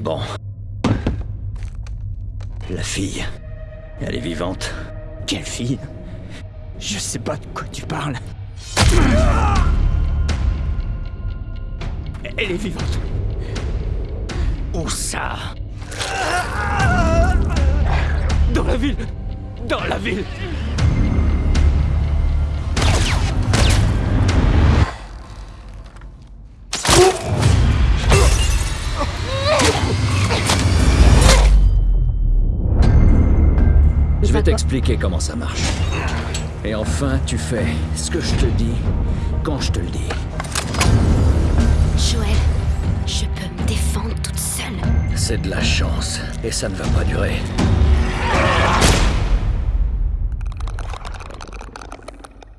Bon. La fille, elle est vivante. Quelle fille? Je sais pas de quoi tu parles. Elle est vivante. Où ça? Dans la ville Dans la ville Je vais t'expliquer comment ça marche. Et enfin, tu fais ce que je te dis quand je te le dis. Joël, je peux me défendre toute seule. C'est de la chance, et ça ne va pas durer.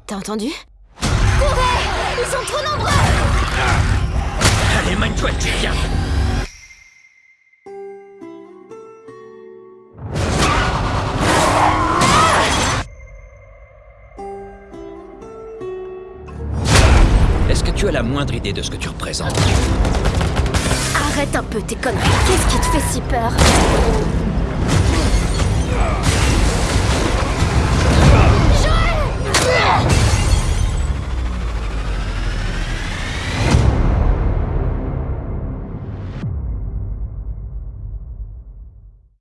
T'as entendu? Courez Ils sont trop nombreux Allez, mène-toi, tu viens Est-ce que tu as la moindre idée de ce que tu représentes? Arrête un peu tes conneries. Qu'est-ce qui te fait si peur?